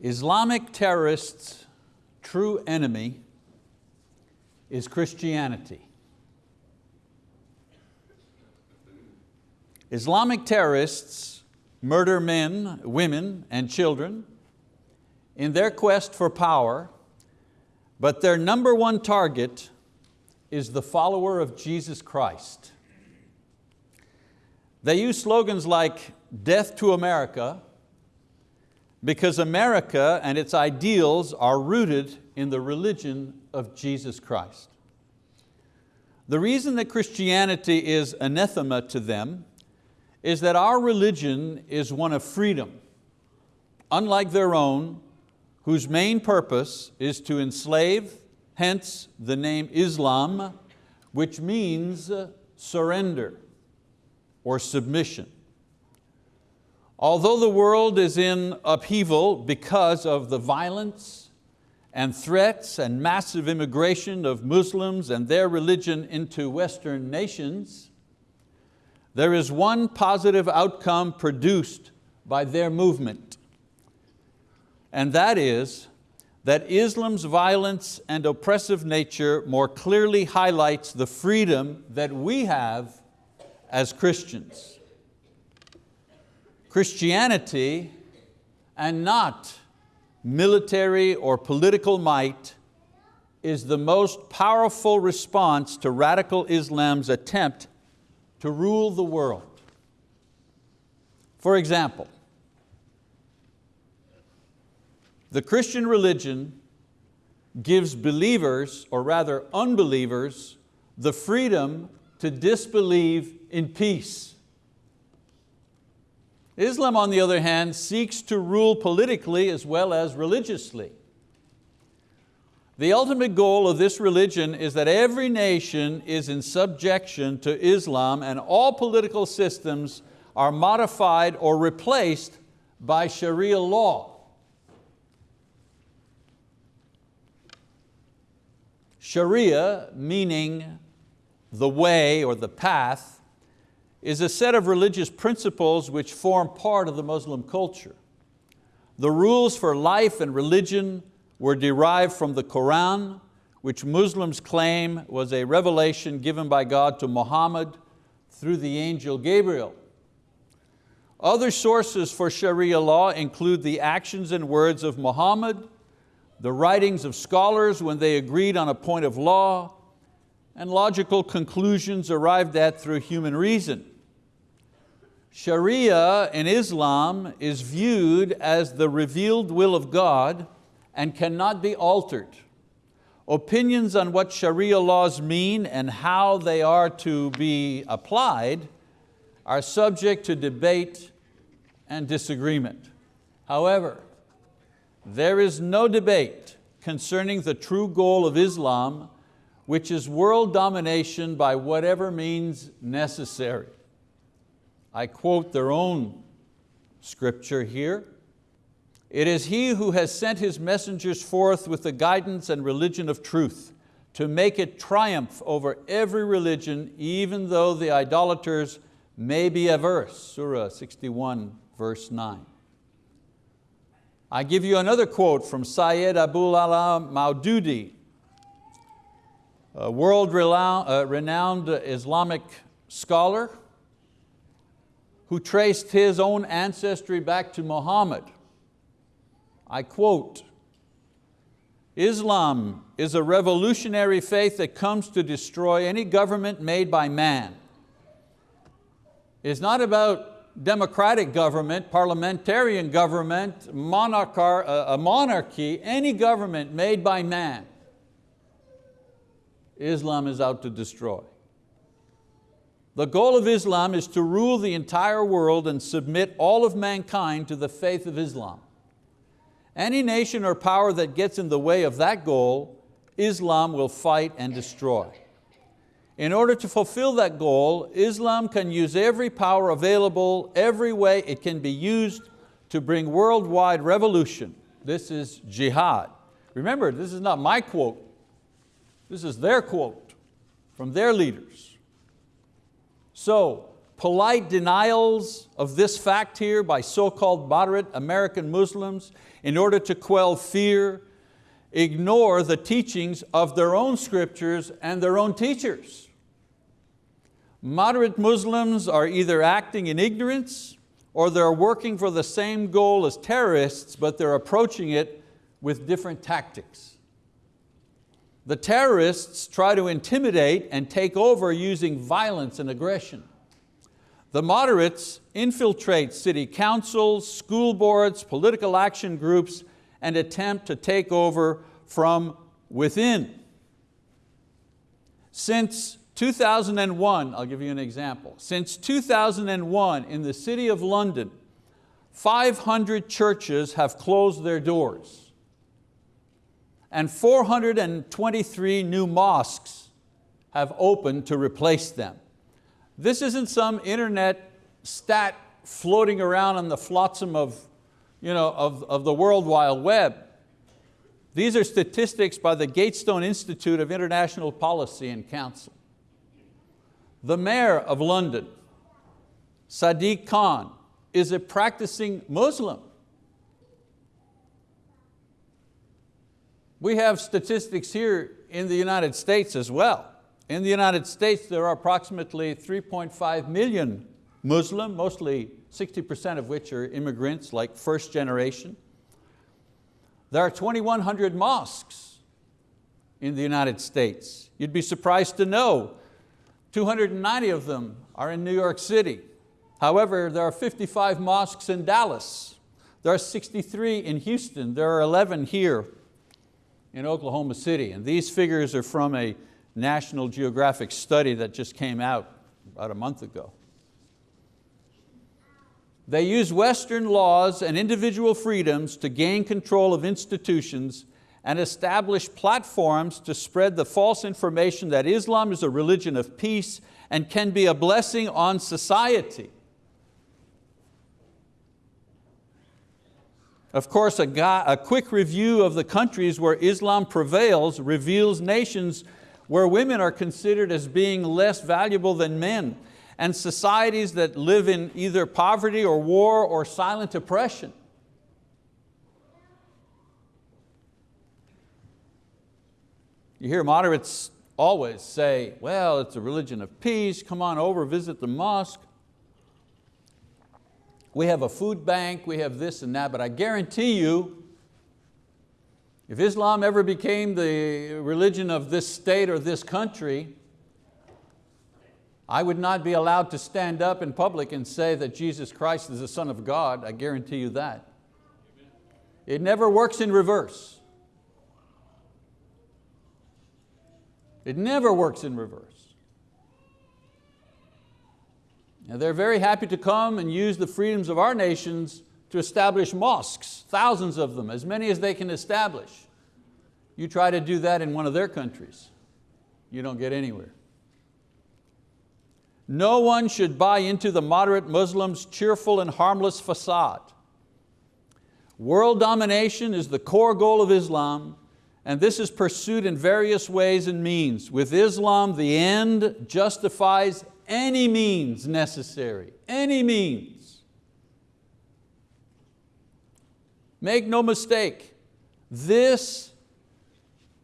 Islamic terrorists' true enemy is Christianity. Islamic terrorists murder men, women, and children in their quest for power, but their number one target is the follower of Jesus Christ. They use slogans like, death to America, because America and its ideals are rooted in the religion of Jesus Christ. The reason that Christianity is anathema to them is that our religion is one of freedom, unlike their own, whose main purpose is to enslave, hence the name Islam, which means surrender or submission. Although the world is in upheaval because of the violence and threats and massive immigration of Muslims and their religion into Western nations, there is one positive outcome produced by their movement, and that is that Islam's violence and oppressive nature more clearly highlights the freedom that we have as Christians. Christianity and not military or political might is the most powerful response to radical Islam's attempt to rule the world. For example, the Christian religion gives believers, or rather unbelievers, the freedom to disbelieve in peace. Islam, on the other hand, seeks to rule politically as well as religiously. The ultimate goal of this religion is that every nation is in subjection to Islam and all political systems are modified or replaced by Sharia law. Sharia, meaning the way or the path, is a set of religious principles which form part of the Muslim culture. The rules for life and religion were derived from the Quran, which Muslims claim was a revelation given by God to Muhammad through the angel Gabriel. Other sources for Sharia law include the actions and words of Muhammad, the writings of scholars when they agreed on a point of law, and logical conclusions arrived at through human reason. Sharia in Islam is viewed as the revealed will of God and cannot be altered. Opinions on what Sharia laws mean and how they are to be applied are subject to debate and disagreement. However, there is no debate concerning the true goal of Islam, which is world domination by whatever means necessary. I quote their own scripture here. It is He who has sent His messengers forth with the guidance and religion of truth to make it triumph over every religion, even though the idolaters may be averse. Surah 61, verse 9. I give you another quote from Syed Abul Ala Maududi, a world-renowned uh, Islamic scholar, who traced his own ancestry back to Muhammad. I quote, Islam is a revolutionary faith that comes to destroy any government made by man. It's not about democratic government, parliamentarian government, monarch, uh, a monarchy, any government made by man. Islam is out to destroy. The goal of Islam is to rule the entire world and submit all of mankind to the faith of Islam. Any nation or power that gets in the way of that goal, Islam will fight and destroy. In order to fulfill that goal, Islam can use every power available, every way it can be used to bring worldwide revolution. This is jihad. Remember, this is not my quote. This is their quote from their leaders. So polite denials of this fact here by so-called moderate American Muslims in order to quell fear, ignore the teachings of their own scriptures and their own teachers. Moderate Muslims are either acting in ignorance or they're working for the same goal as terrorists, but they're approaching it with different tactics. The terrorists try to intimidate and take over using violence and aggression. The moderates infiltrate city councils, school boards, political action groups, and attempt to take over from within. Since 2001, I'll give you an example. Since 2001 in the city of London, 500 churches have closed their doors and 423 new mosques have opened to replace them. This isn't some internet stat floating around on the flotsam of, you know, of, of the World Wide Web. These are statistics by the Gatestone Institute of International Policy and Council. The mayor of London, Sadiq Khan, is a practicing Muslim. We have statistics here in the United States as well. In the United States, there are approximately 3.5 million Muslim, mostly 60% of which are immigrants, like first generation. There are 2,100 mosques in the United States. You'd be surprised to know 290 of them are in New York City. However, there are 55 mosques in Dallas. There are 63 in Houston. There are 11 here in Oklahoma City. And these figures are from a National Geographic study that just came out about a month ago. They use Western laws and individual freedoms to gain control of institutions and establish platforms to spread the false information that Islam is a religion of peace and can be a blessing on society. Of course, a, guy, a quick review of the countries where Islam prevails reveals nations where women are considered as being less valuable than men, and societies that live in either poverty or war or silent oppression. You hear moderates always say, well, it's a religion of peace, come on over, visit the mosque. We have a food bank, we have this and that, but I guarantee you, if Islam ever became the religion of this state or this country, I would not be allowed to stand up in public and say that Jesus Christ is the Son of God, I guarantee you that. It never works in reverse. It never works in reverse. Now they're very happy to come and use the freedoms of our nations to establish mosques, thousands of them, as many as they can establish. You try to do that in one of their countries, you don't get anywhere. No one should buy into the moderate Muslims' cheerful and harmless facade. World domination is the core goal of Islam, and this is pursued in various ways and means. With Islam, the end justifies any means necessary, any means. Make no mistake, this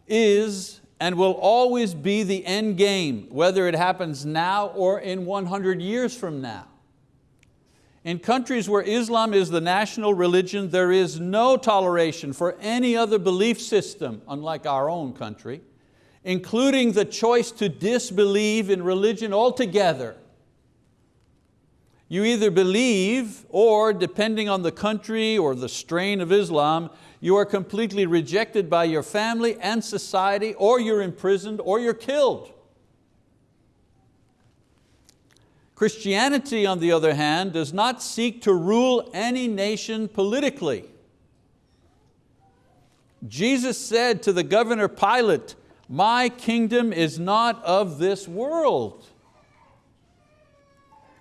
is and will always be the end game, whether it happens now or in 100 years from now. In countries where Islam is the national religion, there is no toleration for any other belief system, unlike our own country including the choice to disbelieve in religion altogether. You either believe or depending on the country or the strain of Islam, you are completely rejected by your family and society or you're imprisoned or you're killed. Christianity, on the other hand, does not seek to rule any nation politically. Jesus said to the governor Pilate, my kingdom is not of this world.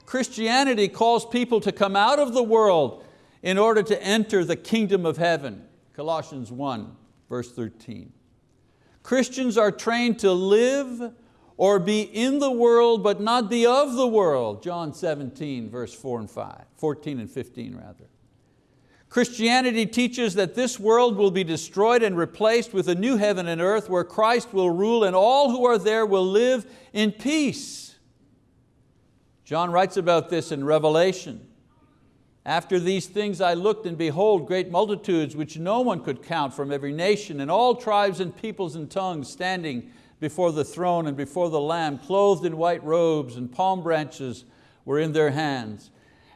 Christianity calls people to come out of the world in order to enter the kingdom of heaven. Colossians 1, verse 13. Christians are trained to live or be in the world but not be of the world. John 17, verse 4 and 5, 14 and 15 rather. Christianity teaches that this world will be destroyed and replaced with a new heaven and earth where Christ will rule and all who are there will live in peace. John writes about this in Revelation. After these things I looked and behold great multitudes which no one could count from every nation and all tribes and peoples and tongues standing before the throne and before the Lamb, clothed in white robes and palm branches were in their hands.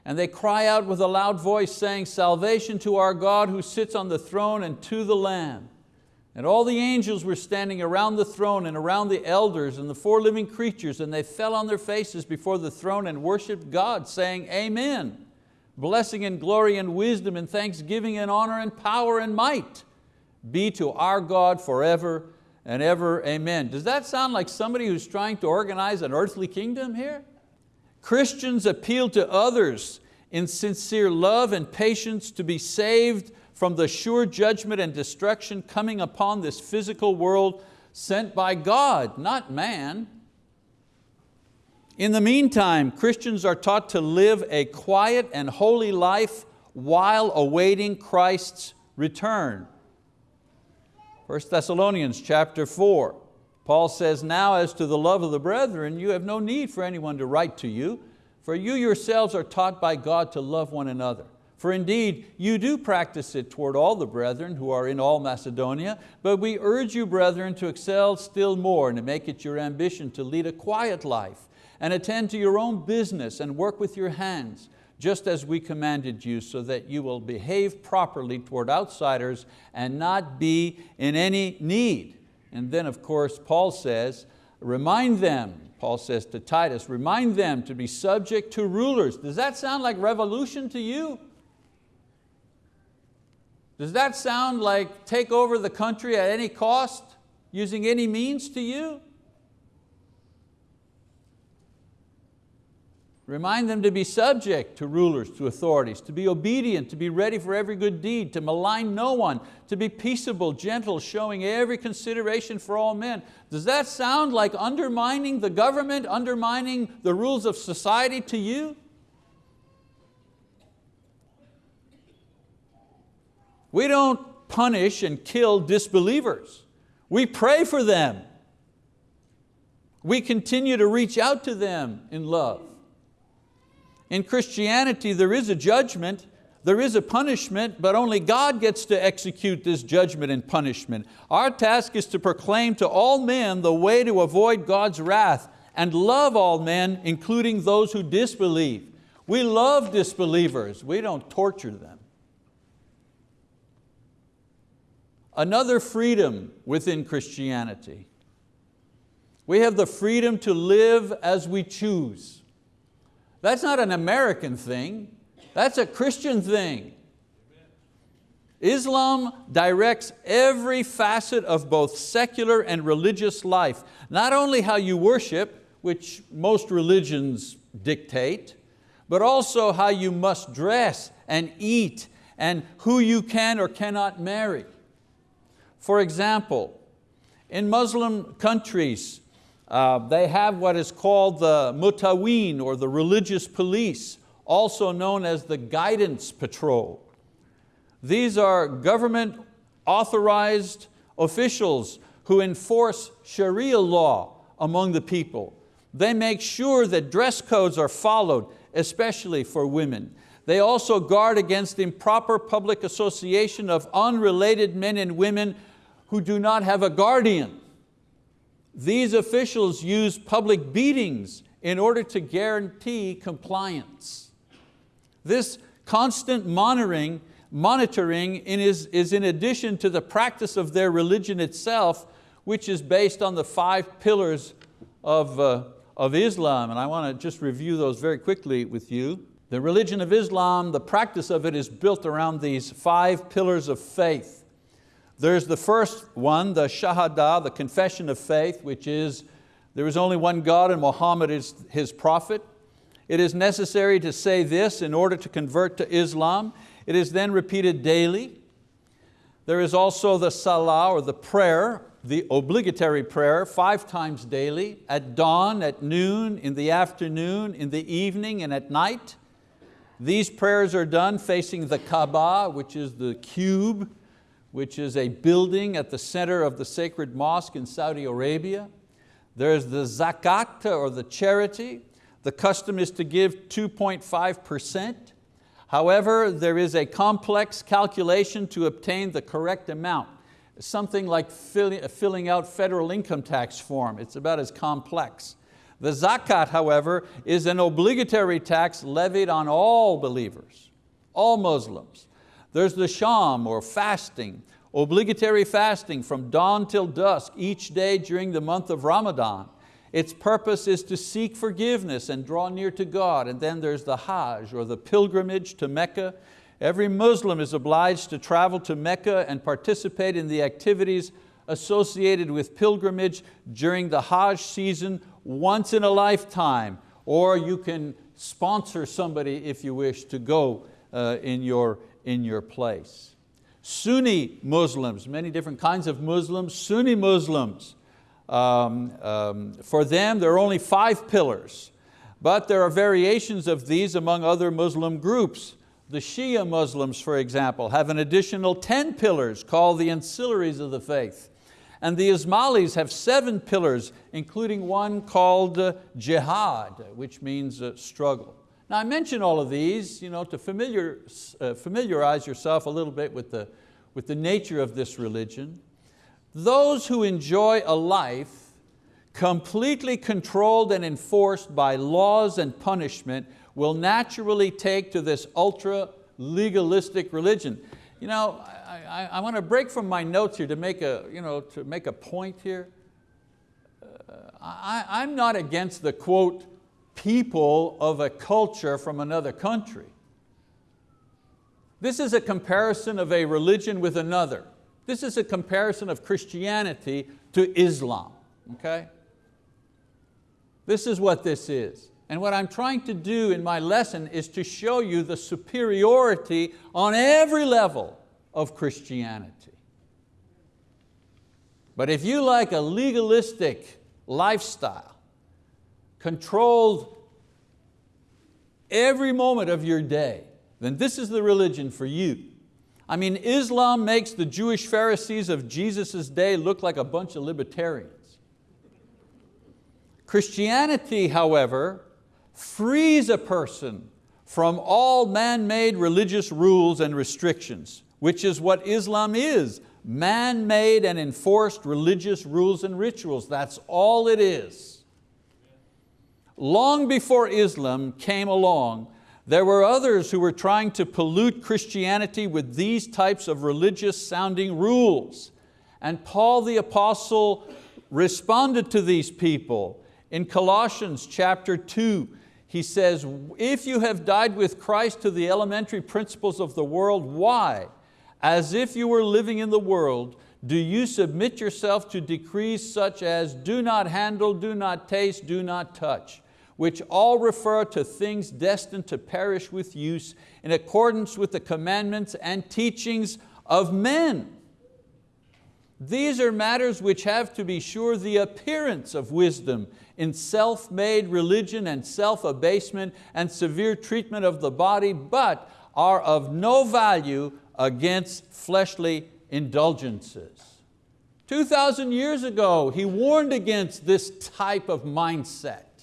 And they cry out with a loud voice saying, salvation to our God who sits on the throne and to the Lamb. And all the angels were standing around the throne and around the elders and the four living creatures and they fell on their faces before the throne and worshiped God saying, Amen. Blessing and glory and wisdom and thanksgiving and honor and power and might be to our God forever and ever, amen. Does that sound like somebody who's trying to organize an earthly kingdom here? Christians appeal to others in sincere love and patience to be saved from the sure judgment and destruction coming upon this physical world sent by God, not man. In the meantime, Christians are taught to live a quiet and holy life while awaiting Christ's return. 1 Thessalonians chapter 4, Paul says, now as to the love of the brethren, you have no need for anyone to write to you, for you yourselves are taught by God to love one another. For indeed, you do practice it toward all the brethren who are in all Macedonia, but we urge you, brethren, to excel still more and to make it your ambition to lead a quiet life and attend to your own business and work with your hands, just as we commanded you, so that you will behave properly toward outsiders and not be in any need. And then of course Paul says, remind them, Paul says to Titus, remind them to be subject to rulers. Does that sound like revolution to you? Does that sound like take over the country at any cost, using any means to you? Remind them to be subject to rulers, to authorities, to be obedient, to be ready for every good deed, to malign no one, to be peaceable, gentle, showing every consideration for all men. Does that sound like undermining the government, undermining the rules of society to you? We don't punish and kill disbelievers. We pray for them. We continue to reach out to them in love. In Christianity, there is a judgment, there is a punishment, but only God gets to execute this judgment and punishment. Our task is to proclaim to all men the way to avoid God's wrath and love all men, including those who disbelieve. We love disbelievers, we don't torture them. Another freedom within Christianity. We have the freedom to live as we choose. That's not an American thing, that's a Christian thing. Islam directs every facet of both secular and religious life. Not only how you worship, which most religions dictate, but also how you must dress and eat and who you can or cannot marry. For example, in Muslim countries, uh, they have what is called the mutaween or the religious police, also known as the guidance patrol. These are government authorized officials who enforce Sharia law among the people. They make sure that dress codes are followed, especially for women. They also guard against improper public association of unrelated men and women who do not have a guardian. These officials use public beatings in order to guarantee compliance. This constant monitoring, monitoring is, is in addition to the practice of their religion itself, which is based on the five pillars of, uh, of Islam. And I want to just review those very quickly with you. The religion of Islam, the practice of it is built around these five pillars of faith. There's the first one, the Shahada, the confession of faith, which is there is only one God and Muhammad is His prophet. It is necessary to say this in order to convert to Islam. It is then repeated daily. There is also the salah or the prayer the obligatory prayer five times daily, at dawn, at noon, in the afternoon, in the evening, and at night. These prayers are done facing the Kaaba, which is the cube, which is a building at the center of the sacred mosque in Saudi Arabia. There's the zakat, or the charity. The custom is to give 2.5%. However, there is a complex calculation to obtain the correct amount. Something like filling out federal income tax form. It's about as complex. The zakat, however, is an obligatory tax levied on all believers, all Muslims. There's the sham or fasting, obligatory fasting from dawn till dusk each day during the month of Ramadan. Its purpose is to seek forgiveness and draw near to God. And then there's the Hajj or the pilgrimage to Mecca. Every Muslim is obliged to travel to Mecca and participate in the activities associated with pilgrimage during the Hajj season once in a lifetime, or you can sponsor somebody if you wish to go uh, in, your, in your place. Sunni Muslims, many different kinds of Muslims, Sunni Muslims, um, um, for them there are only five pillars, but there are variations of these among other Muslim groups. The Shia Muslims, for example, have an additional 10 pillars called the ancillaries of the faith. And the Ismailis have seven pillars, including one called uh, jihad, which means uh, struggle. Now I mention all of these you know, to familiar, uh, familiarize yourself a little bit with the, with the nature of this religion. Those who enjoy a life completely controlled and enforced by laws and punishment will naturally take to this ultra legalistic religion. You know, I, I want to break from my notes here to make a, you know, to make a point here. Uh, I, I'm not against the quote, people of a culture from another country. This is a comparison of a religion with another. This is a comparison of Christianity to Islam, okay? This is what this is. And what I'm trying to do in my lesson is to show you the superiority on every level of Christianity. But if you like a legalistic lifestyle, controlled every moment of your day, then this is the religion for you. I mean, Islam makes the Jewish Pharisees of Jesus' day look like a bunch of libertarians. Christianity, however, frees a person from all man-made religious rules and restrictions which is what Islam is, man-made and enforced religious rules and rituals. That's all it is. Long before Islam came along, there were others who were trying to pollute Christianity with these types of religious sounding rules. And Paul the apostle responded to these people. In Colossians chapter two, he says, if you have died with Christ to the elementary principles of the world, why? as if you were living in the world, do you submit yourself to decrees such as do not handle, do not taste, do not touch, which all refer to things destined to perish with use in accordance with the commandments and teachings of men. These are matters which have to be sure the appearance of wisdom in self-made religion and self-abasement and severe treatment of the body, but are of no value against fleshly indulgences. 2,000 years ago, he warned against this type of mindset.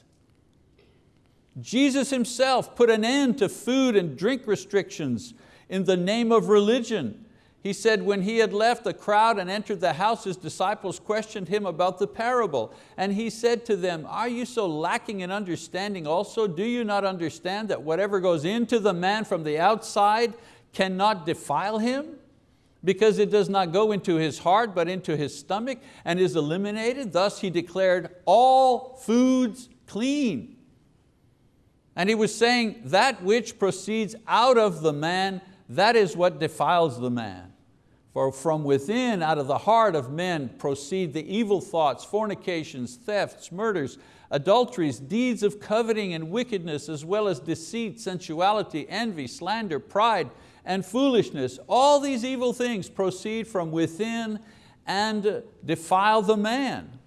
Jesus himself put an end to food and drink restrictions in the name of religion. He said when he had left the crowd and entered the house, his disciples questioned him about the parable. And he said to them, are you so lacking in understanding also? Do you not understand that whatever goes into the man from the outside cannot defile him because it does not go into his heart but into his stomach and is eliminated. Thus he declared all foods clean. And he was saying that which proceeds out of the man, that is what defiles the man. For from within, out of the heart of men, proceed the evil thoughts, fornications, thefts, murders, adulteries, deeds of coveting and wickedness, as well as deceit, sensuality, envy, slander, pride, and foolishness. All these evil things proceed from within and defile the man.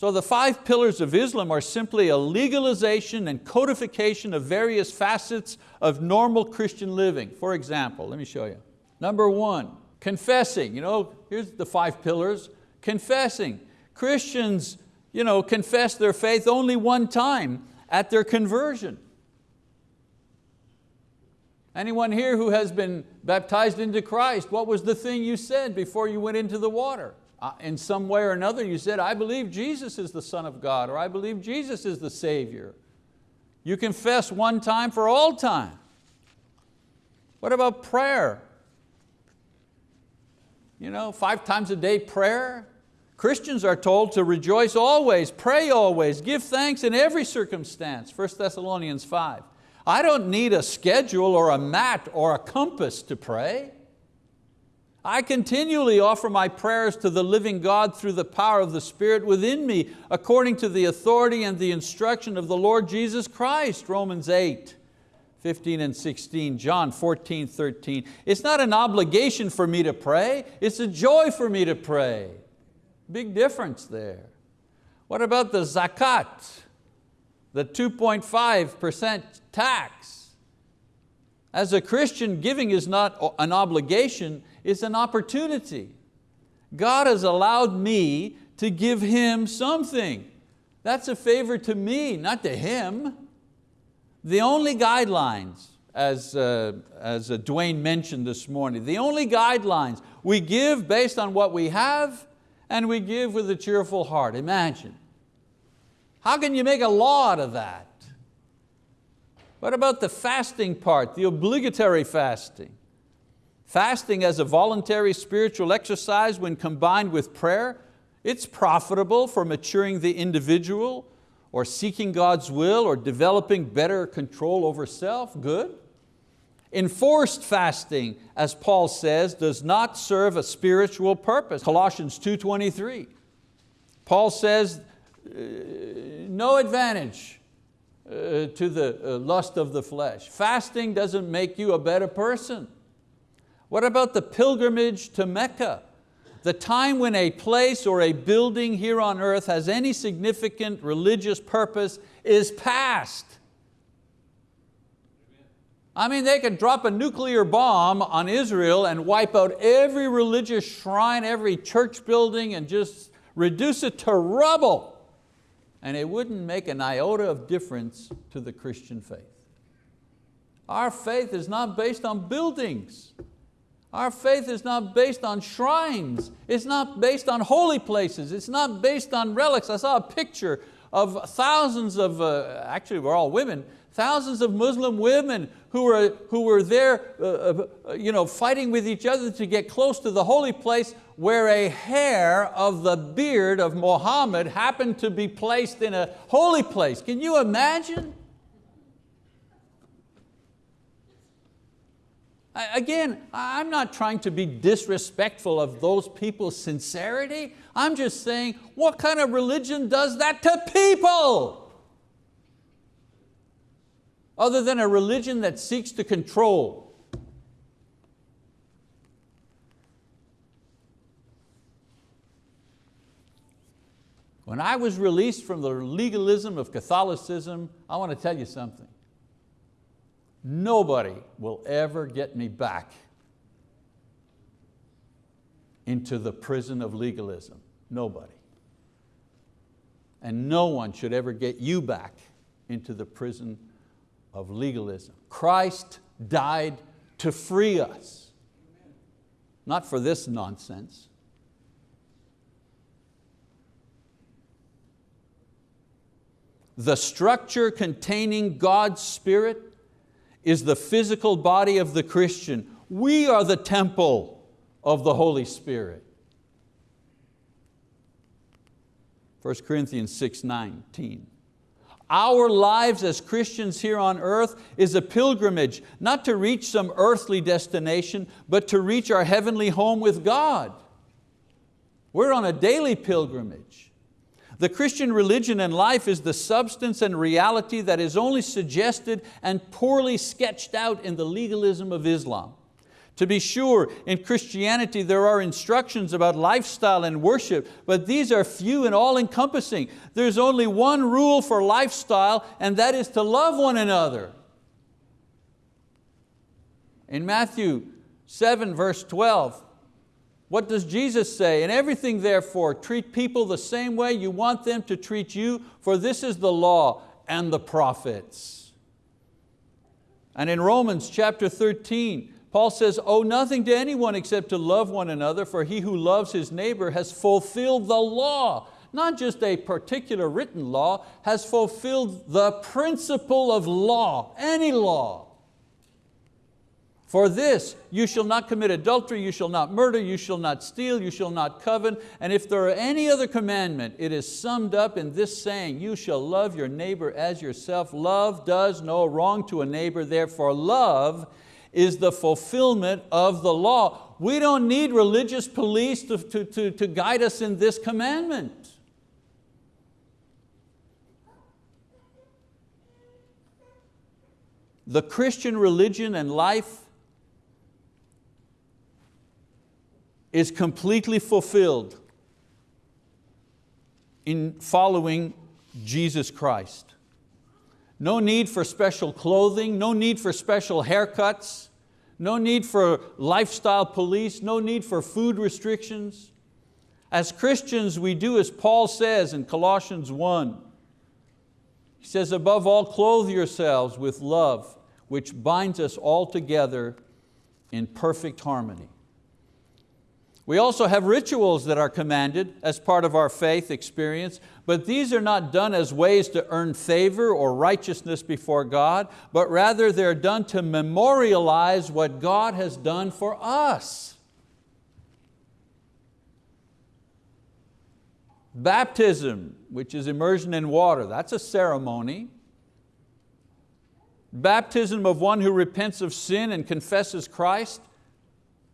So the five pillars of Islam are simply a legalization and codification of various facets of normal Christian living. For example, let me show you. Number one, confessing. You know, here's the five pillars. Confessing. Christians you know, confess their faith only one time at their conversion. Anyone here who has been baptized into Christ, what was the thing you said before you went into the water? Uh, in some way or another you said, I believe Jesus is the Son of God, or I believe Jesus is the Savior. You confess one time for all time. What about prayer? You know, five times a day prayer. Christians are told to rejoice always, pray always, give thanks in every circumstance, 1 Thessalonians 5. I don't need a schedule or a mat or a compass to pray. I continually offer my prayers to the living God through the power of the Spirit within me, according to the authority and the instruction of the Lord Jesus Christ, Romans 8, 15 and 16, John 14, 13. It's not an obligation for me to pray, it's a joy for me to pray. Big difference there. What about the zakat, the 2.5% tax? As a Christian, giving is not an obligation, it's an opportunity. God has allowed me to give Him something. That's a favor to me, not to Him. The only guidelines, as, uh, as uh, Dwayne mentioned this morning, the only guidelines, we give based on what we have and we give with a cheerful heart. Imagine. How can you make a law out of that? What about the fasting part, the obligatory fasting? Fasting as a voluntary spiritual exercise when combined with prayer, it's profitable for maturing the individual or seeking God's will or developing better control over self, good. Enforced fasting, as Paul says, does not serve a spiritual purpose. Colossians 2.23. Paul says, uh, no advantage uh, to the uh, lust of the flesh. Fasting doesn't make you a better person. What about the pilgrimage to Mecca? The time when a place or a building here on earth has any significant religious purpose is past. I mean, they could drop a nuclear bomb on Israel and wipe out every religious shrine, every church building, and just reduce it to rubble. And it wouldn't make an iota of difference to the Christian faith. Our faith is not based on buildings. Our faith is not based on shrines. It's not based on holy places. It's not based on relics. I saw a picture of thousands of, uh, actually we're all women, thousands of Muslim women who were, who were there uh, uh, you know, fighting with each other to get close to the holy place where a hair of the beard of Muhammad happened to be placed in a holy place. Can you imagine? Again, I'm not trying to be disrespectful of those people's sincerity. I'm just saying, what kind of religion does that to people? Other than a religion that seeks to control. When I was released from the legalism of Catholicism, I want to tell you something. Nobody will ever get me back into the prison of legalism. Nobody. And no one should ever get you back into the prison of legalism. Christ died to free us, not for this nonsense. The structure containing God's Spirit is the physical body of the Christian. We are the temple of the Holy Spirit. 1 Corinthians 6, 19. Our lives as Christians here on earth is a pilgrimage, not to reach some earthly destination, but to reach our heavenly home with God. We're on a daily pilgrimage. The Christian religion and life is the substance and reality that is only suggested and poorly sketched out in the legalism of Islam. To be sure, in Christianity there are instructions about lifestyle and worship, but these are few and all encompassing. There's only one rule for lifestyle and that is to love one another. In Matthew 7 verse 12, what does Jesus say? In everything therefore, treat people the same way you want them to treat you, for this is the law and the prophets. And in Romans chapter 13, Paul says, owe nothing to anyone except to love one another, for he who loves his neighbor has fulfilled the law. Not just a particular written law, has fulfilled the principle of law, any law. For this, you shall not commit adultery, you shall not murder, you shall not steal, you shall not covet, and if there are any other commandment, it is summed up in this saying, you shall love your neighbor as yourself. Love does no wrong to a neighbor, therefore love is the fulfillment of the law. We don't need religious police to, to, to, to guide us in this commandment. The Christian religion and life is completely fulfilled in following Jesus Christ. No need for special clothing, no need for special haircuts, no need for lifestyle police, no need for food restrictions. As Christians, we do as Paul says in Colossians 1. He says, above all, clothe yourselves with love, which binds us all together in perfect harmony. We also have rituals that are commanded as part of our faith experience, but these are not done as ways to earn favor or righteousness before God, but rather they're done to memorialize what God has done for us. Baptism, which is immersion in water, that's a ceremony. Baptism of one who repents of sin and confesses Christ.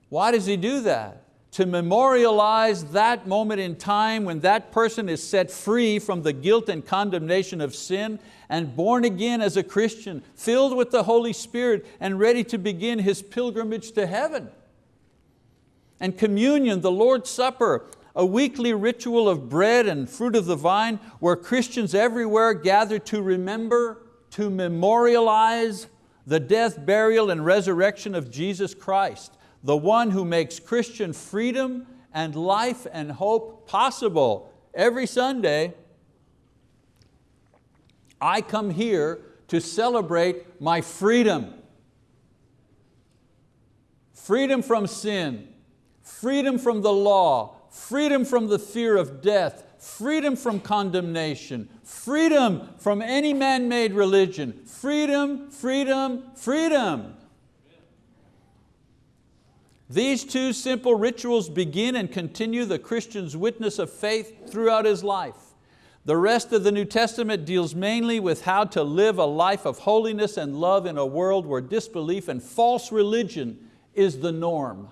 Why does he do that? To memorialize that moment in time when that person is set free from the guilt and condemnation of sin and born again as a Christian, filled with the Holy Spirit and ready to begin his pilgrimage to heaven. And communion, the Lord's Supper, a weekly ritual of bread and fruit of the vine where Christians everywhere gather to remember, to memorialize the death, burial, and resurrection of Jesus Christ the one who makes Christian freedom and life and hope possible. Every Sunday, I come here to celebrate my freedom. Freedom from sin, freedom from the law, freedom from the fear of death, freedom from condemnation, freedom from any man-made religion, freedom, freedom, freedom. These two simple rituals begin and continue the Christian's witness of faith throughout his life. The rest of the New Testament deals mainly with how to live a life of holiness and love in a world where disbelief and false religion is the norm.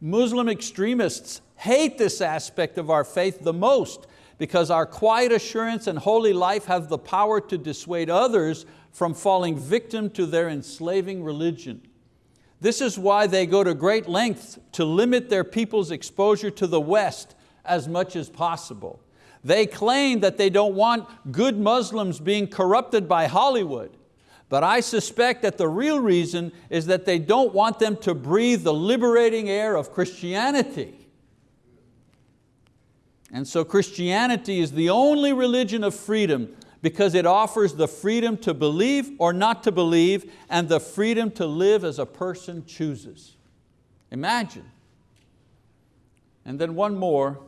Muslim extremists hate this aspect of our faith the most because our quiet assurance and holy life have the power to dissuade others from falling victim to their enslaving religion. This is why they go to great lengths to limit their people's exposure to the West as much as possible. They claim that they don't want good Muslims being corrupted by Hollywood, but I suspect that the real reason is that they don't want them to breathe the liberating air of Christianity. And so Christianity is the only religion of freedom because it offers the freedom to believe or not to believe and the freedom to live as a person chooses. Imagine. And then one more.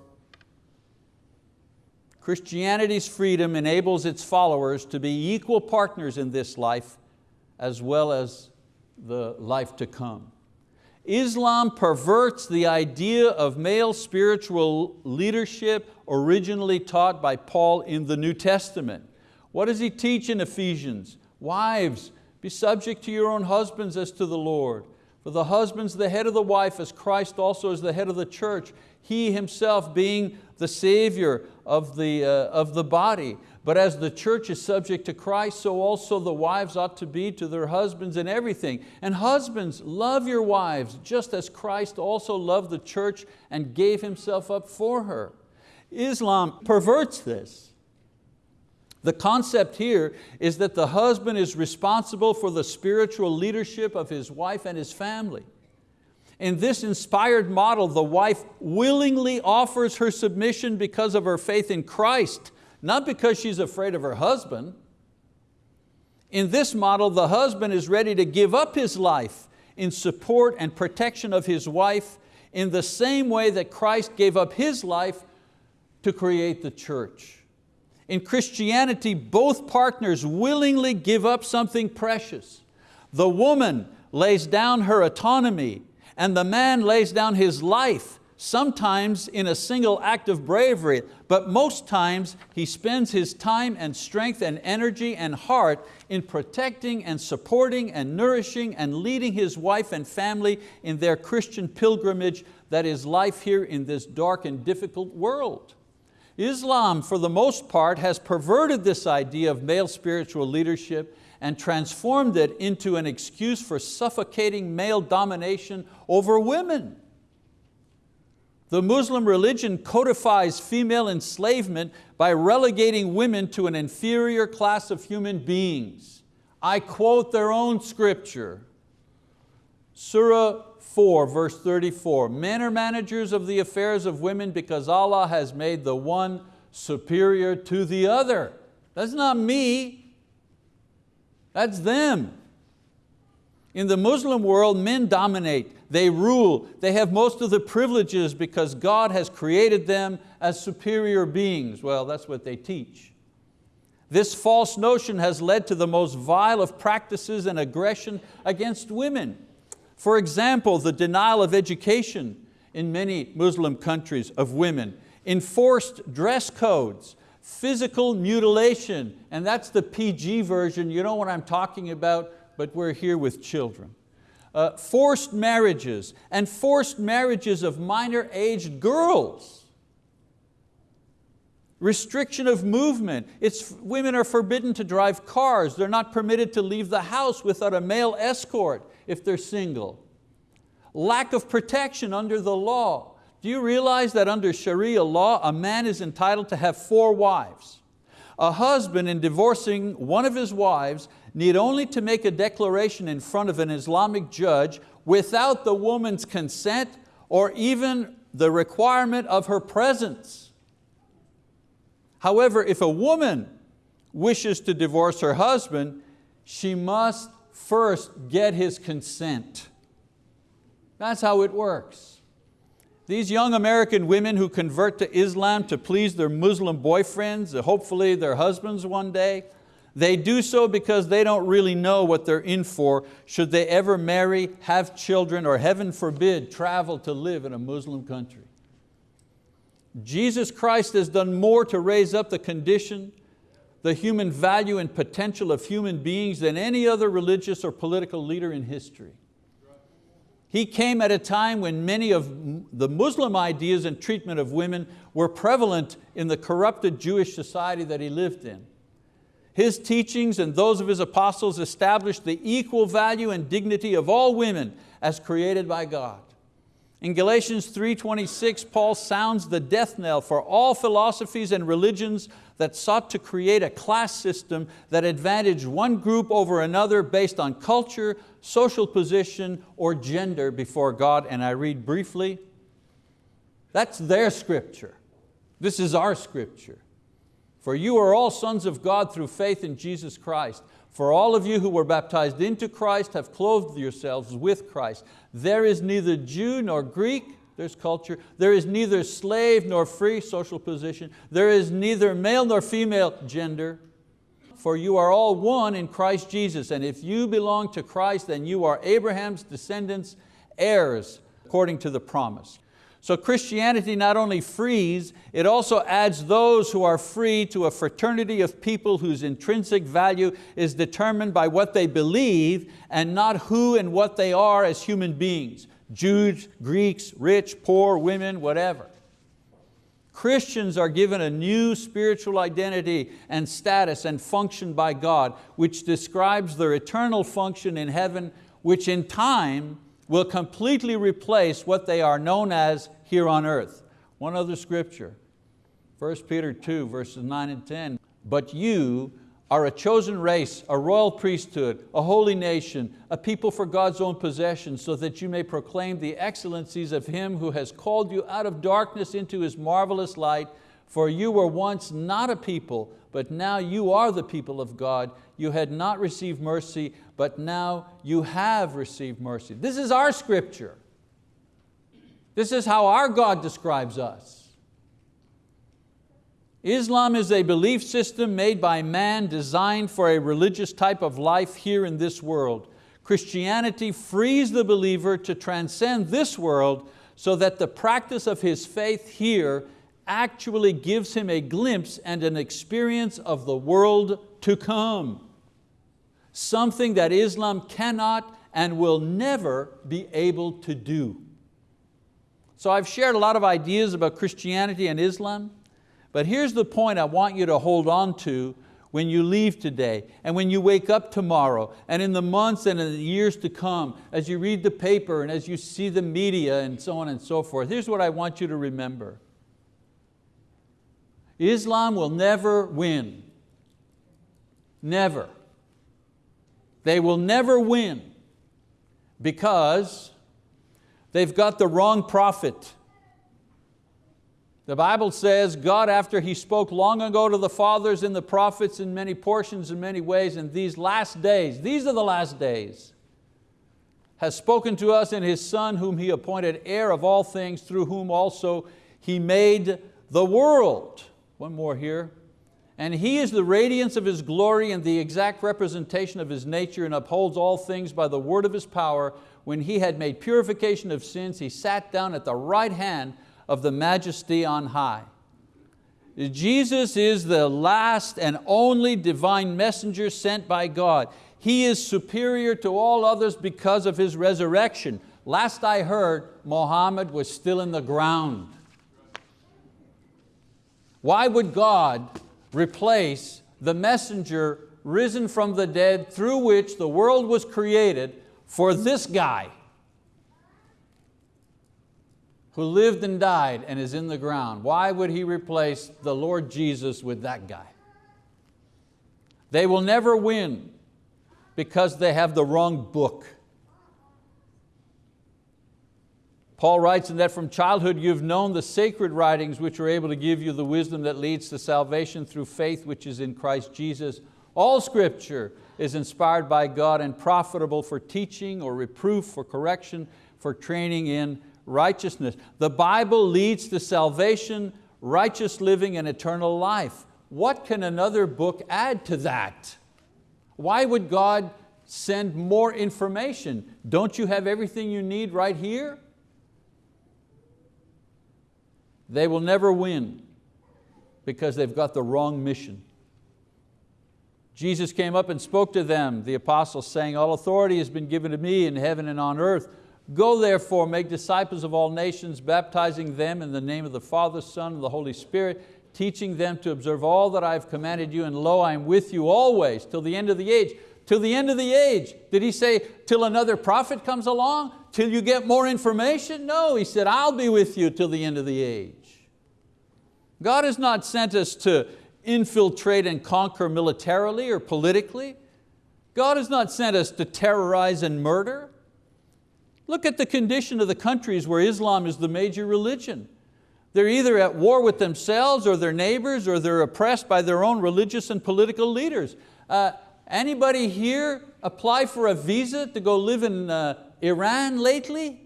Christianity's freedom enables its followers to be equal partners in this life as well as the life to come. Islam perverts the idea of male spiritual leadership originally taught by Paul in the New Testament. What does he teach in Ephesians? Wives, be subject to your own husbands as to the Lord. For the husband's the head of the wife as Christ also is the head of the church, he himself being the Savior of the, uh, of the body. But as the church is subject to Christ, so also the wives ought to be to their husbands in everything. And husbands, love your wives, just as Christ also loved the church and gave Himself up for her. Islam perverts this. The concept here is that the husband is responsible for the spiritual leadership of his wife and his family. In this inspired model, the wife willingly offers her submission because of her faith in Christ, not because she's afraid of her husband. In this model, the husband is ready to give up his life in support and protection of his wife in the same way that Christ gave up His life to create the church. In Christianity, both partners willingly give up something precious. The woman lays down her autonomy and the man lays down his life, sometimes in a single act of bravery, but most times he spends his time and strength and energy and heart in protecting and supporting and nourishing and leading his wife and family in their Christian pilgrimage that is life here in this dark and difficult world. Islam, for the most part, has perverted this idea of male spiritual leadership and transformed it into an excuse for suffocating male domination over women. The Muslim religion codifies female enslavement by relegating women to an inferior class of human beings. I quote their own scripture. Surah 4, verse 34, men are managers of the affairs of women because Allah has made the one superior to the other. That's not me, that's them. In the Muslim world, men dominate, they rule, they have most of the privileges because God has created them as superior beings. Well, that's what they teach. This false notion has led to the most vile of practices and aggression against women. For example, the denial of education in many Muslim countries of women, enforced dress codes, physical mutilation, and that's the PG version, you know what I'm talking about, but we're here with children. Uh, forced marriages, and forced marriages of minor aged girls. Restriction of movement, it's, women are forbidden to drive cars, they're not permitted to leave the house without a male escort if they're single. Lack of protection under the law. Do you realize that under Sharia law, a man is entitled to have four wives? A husband in divorcing one of his wives need only to make a declaration in front of an Islamic judge without the woman's consent or even the requirement of her presence. However, if a woman wishes to divorce her husband, she must first get his consent. That's how it works. These young American women who convert to Islam to please their Muslim boyfriends, uh, hopefully their husbands one day, they do so because they don't really know what they're in for should they ever marry, have children, or heaven forbid, travel to live in a Muslim country. Jesus Christ has done more to raise up the condition the human value and potential of human beings than any other religious or political leader in history. He came at a time when many of the Muslim ideas and treatment of women were prevalent in the corrupted Jewish society that he lived in. His teachings and those of his apostles established the equal value and dignity of all women as created by God. In Galatians 3.26, Paul sounds the death knell for all philosophies and religions that sought to create a class system that advantaged one group over another based on culture, social position, or gender before God. And I read briefly, that's their scripture. This is our scripture. For you are all sons of God through faith in Jesus Christ. For all of you who were baptized into Christ have clothed yourselves with Christ. There is neither Jew nor Greek, there's culture. There is neither slave nor free, social position. There is neither male nor female, gender. For you are all one in Christ Jesus. And if you belong to Christ, then you are Abraham's descendants, heirs, according to the promise. So Christianity not only frees, it also adds those who are free to a fraternity of people whose intrinsic value is determined by what they believe and not who and what they are as human beings, Jews, Greeks, rich, poor, women, whatever. Christians are given a new spiritual identity and status and function by God, which describes their eternal function in heaven, which in time will completely replace what they are known as here on earth. One other scripture, 1 Peter 2, verses 9 and 10. But you are a chosen race, a royal priesthood, a holy nation, a people for God's own possession, so that you may proclaim the excellencies of Him who has called you out of darkness into His marvelous light. For you were once not a people, but now you are the people of God. You had not received mercy, but now you have received mercy. This is our scripture. This is how our God describes us. Islam is a belief system made by man designed for a religious type of life here in this world. Christianity frees the believer to transcend this world so that the practice of his faith here actually gives him a glimpse and an experience of the world to come. Something that Islam cannot and will never be able to do. So I've shared a lot of ideas about Christianity and Islam. But here's the point I want you to hold on to when you leave today and when you wake up tomorrow and in the months and in the years to come as you read the paper and as you see the media and so on and so forth. Here's what I want you to remember. Islam will never win. Never. They will never win because they've got the wrong prophet. The Bible says God, after He spoke long ago to the fathers and the prophets in many portions in many ways, in these last days, these are the last days, has spoken to us in His Son, whom He appointed heir of all things, through whom also He made the world. One more here. And He is the radiance of His glory and the exact representation of His nature and upholds all things by the word of His power. When He had made purification of sins, He sat down at the right hand of the majesty on high. Jesus is the last and only divine messenger sent by God. He is superior to all others because of His resurrection. Last I heard, Muhammad was still in the ground. Why would God replace the messenger risen from the dead through which the world was created for this guy? Who lived and died and is in the ground. Why would he replace the Lord Jesus with that guy? They will never win because they have the wrong book. Paul writes in that from childhood you've known the sacred writings which are able to give you the wisdom that leads to salvation through faith which is in Christ Jesus. All scripture is inspired by God and profitable for teaching or reproof, for correction, for training in righteousness. The Bible leads to salvation, righteous living, and eternal life. What can another book add to that? Why would God send more information? Don't you have everything you need right here? They will never win because they've got the wrong mission. Jesus came up and spoke to them, the apostles, saying, all authority has been given to me in heaven and on earth. Go therefore, make disciples of all nations, baptizing them in the name of the Father, Son, and the Holy Spirit, teaching them to observe all that I have commanded you, and lo, I am with you always till the end of the age. Till the end of the age. Did he say till another prophet comes along? Till you get more information? No, he said, I'll be with you till the end of the age. God has not sent us to infiltrate and conquer militarily or politically. God has not sent us to terrorize and murder. Look at the condition of the countries where Islam is the major religion. They're either at war with themselves or their neighbors or they're oppressed by their own religious and political leaders. Uh, anybody here apply for a visa to go live in uh, Iran lately?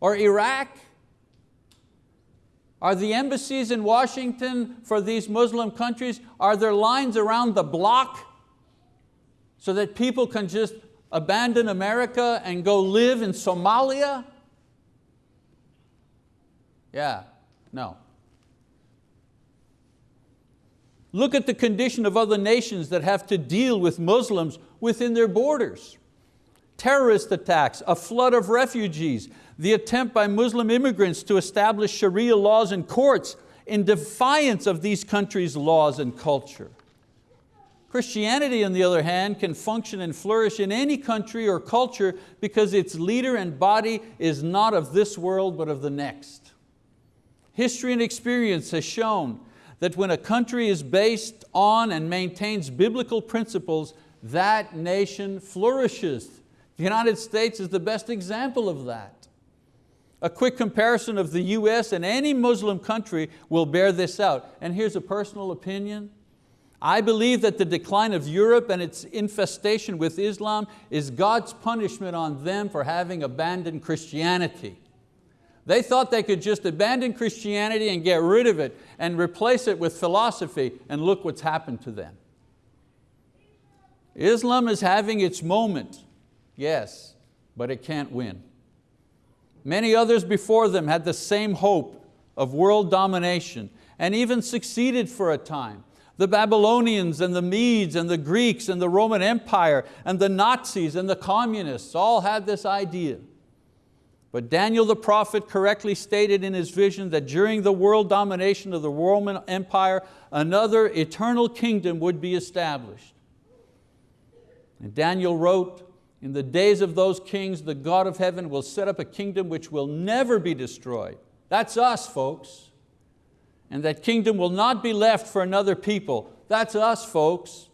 Or Iraq? Are the embassies in Washington for these Muslim countries, are there lines around the block so that people can just abandon America and go live in Somalia? Yeah, no. Look at the condition of other nations that have to deal with Muslims within their borders. terrorist attacks, a flood of refugees, the attempt by Muslim immigrants to establish Sharia laws and courts in defiance of these countries' laws and culture. Christianity, on the other hand, can function and flourish in any country or culture because its leader and body is not of this world but of the next. History and experience has shown that when a country is based on and maintains biblical principles, that nation flourishes. The United States is the best example of that. A quick comparison of the US and any Muslim country will bear this out. And here's a personal opinion. I believe that the decline of Europe and its infestation with Islam is God's punishment on them for having abandoned Christianity. They thought they could just abandon Christianity and get rid of it and replace it with philosophy and look what's happened to them. Islam is having its moment, yes, but it can't win. Many others before them had the same hope of world domination and even succeeded for a time the Babylonians and the Medes and the Greeks and the Roman Empire and the Nazis and the communists all had this idea. But Daniel the prophet correctly stated in his vision that during the world domination of the Roman Empire, another eternal kingdom would be established. And Daniel wrote, in the days of those kings, the God of heaven will set up a kingdom which will never be destroyed. That's us, folks and that kingdom will not be left for another people. That's us, folks.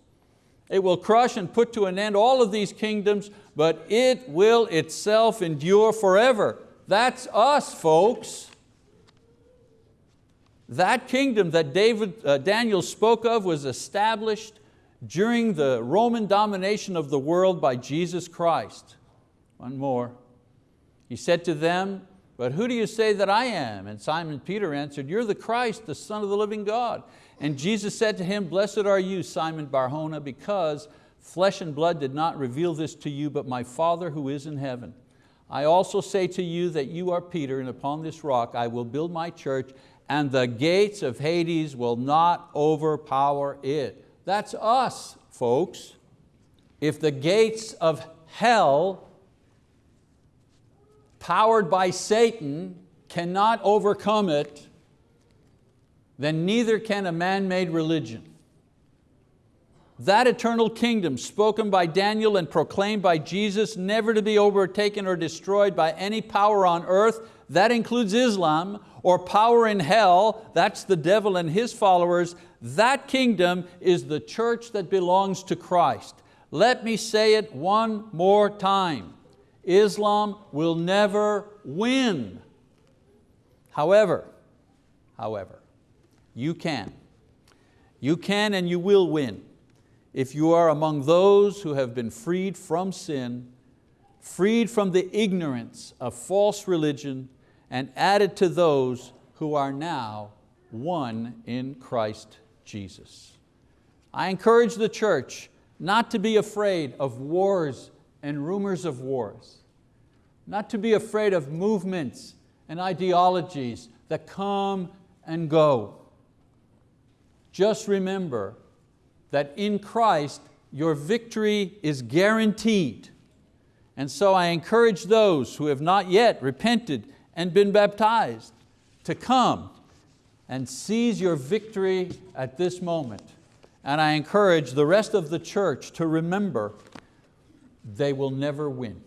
It will crush and put to an end all of these kingdoms, but it will itself endure forever. That's us, folks. That kingdom that David, uh, Daniel spoke of was established during the Roman domination of the world by Jesus Christ. One more. He said to them, but who do you say that I am? And Simon Peter answered, you're the Christ, the Son of the living God. And Jesus said to him, blessed are you, Simon Barjona, because flesh and blood did not reveal this to you, but my Father who is in heaven. I also say to you that you are Peter, and upon this rock I will build my church, and the gates of Hades will not overpower it. That's us, folks. If the gates of hell powered by Satan, cannot overcome it, then neither can a man-made religion. That eternal kingdom spoken by Daniel and proclaimed by Jesus, never to be overtaken or destroyed by any power on earth, that includes Islam, or power in hell, that's the devil and his followers, that kingdom is the church that belongs to Christ. Let me say it one more time. Islam will never win. However, however, you can. You can and you will win if you are among those who have been freed from sin, freed from the ignorance of false religion, and added to those who are now one in Christ Jesus. I encourage the church not to be afraid of wars and rumors of wars. Not to be afraid of movements and ideologies that come and go. Just remember that in Christ your victory is guaranteed. And so I encourage those who have not yet repented and been baptized to come and seize your victory at this moment. And I encourage the rest of the church to remember they will never win,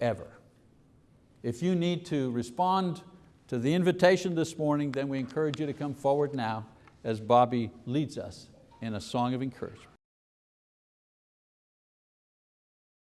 ever. If you need to respond to the invitation this morning, then we encourage you to come forward now as Bobby leads us in a song of encouragement.